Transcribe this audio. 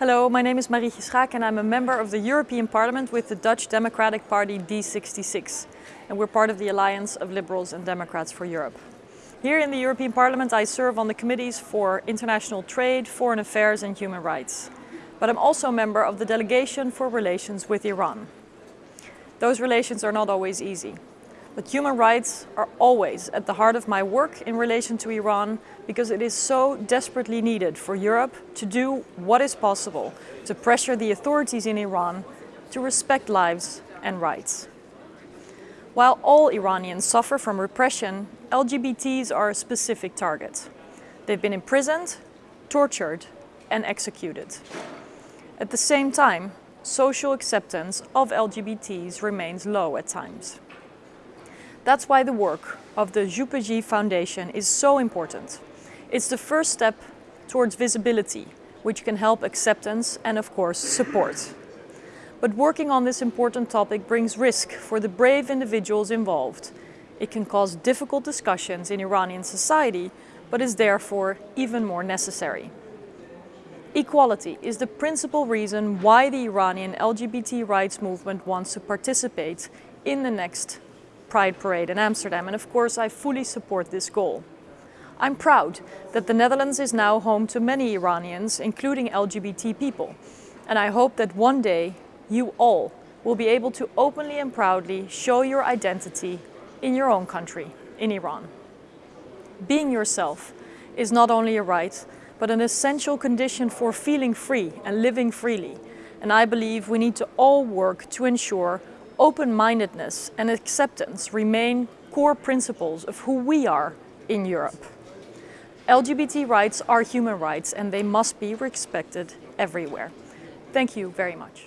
Hello, my name is Marietje Schaake and I'm a member of the European Parliament with the Dutch Democratic Party D66. And we're part of the Alliance of Liberals and Democrats for Europe. Here in the European Parliament I serve on the committees for international trade, foreign affairs and human rights. But I'm also a member of the delegation for relations with Iran. Those relations are not always easy. But human rights are always at the heart of my work in relation to Iran because it is so desperately needed for Europe to do what is possible to pressure the authorities in Iran to respect lives and rights. While all Iranians suffer from repression, LGBTs are a specific target. They've been imprisoned, tortured and executed. At the same time, social acceptance of LGBTs remains low at times. That's why the work of the Jupeji Foundation is so important. It's the first step towards visibility, which can help acceptance and of course support. But working on this important topic brings risk for the brave individuals involved. It can cause difficult discussions in Iranian society, but is therefore even more necessary. Equality is the principal reason why the Iranian LGBT rights movement wants to participate in the next Pride Parade in Amsterdam and of course I fully support this goal. I'm proud that the Netherlands is now home to many Iranians, including LGBT people, and I hope that one day you all will be able to openly and proudly show your identity in your own country, in Iran. Being yourself is not only a right, but an essential condition for feeling free and living freely. And I believe we need to all work to ensure open-mindedness and acceptance remain core principles of who we are in Europe. LGBT rights are human rights and they must be respected everywhere. Thank you very much.